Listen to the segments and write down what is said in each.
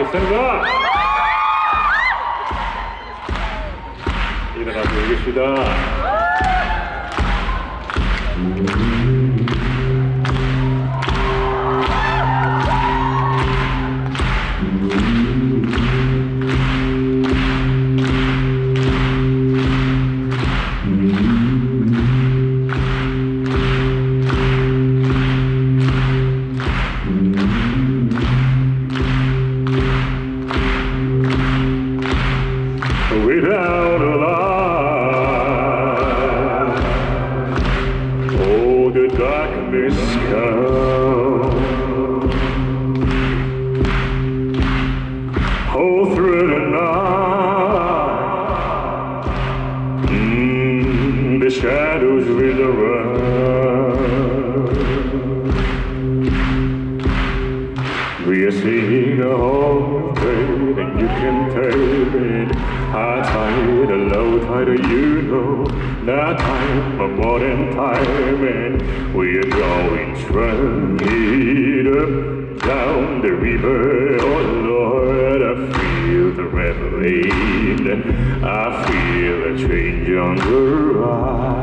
있습니다. 일어나서 얘기합시다. Without a light, oh, the darkness comes. Oh, through the night, mm, the shadows will run. We are seeing a whole High tide, low tide, you know. That time, a modern time, and we are going straight up down the river. Oh Lord, I feel the reveling. I feel a change on the rise.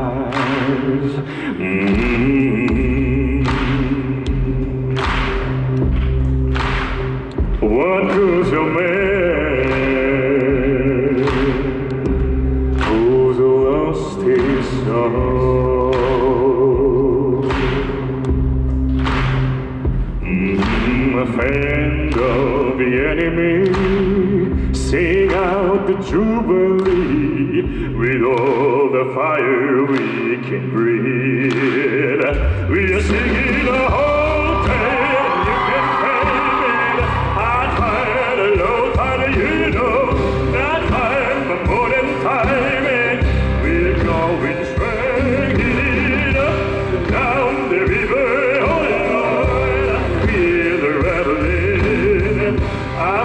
Mm. What goes a man Friend of the enemy, sing out the jubilee with all the fire we can breathe. We are singing the whole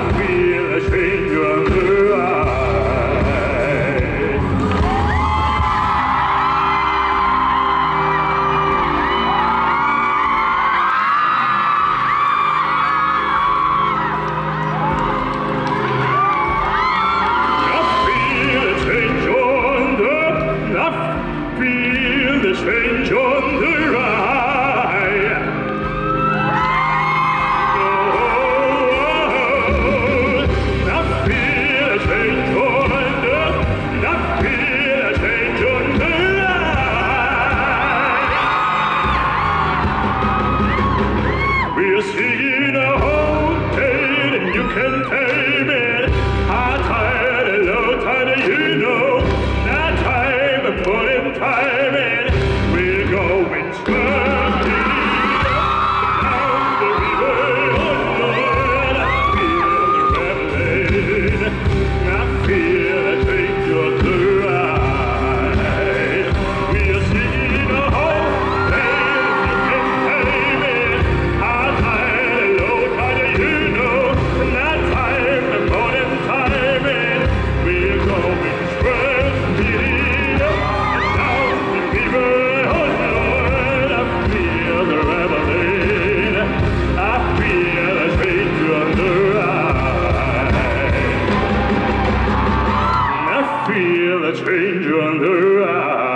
I wonder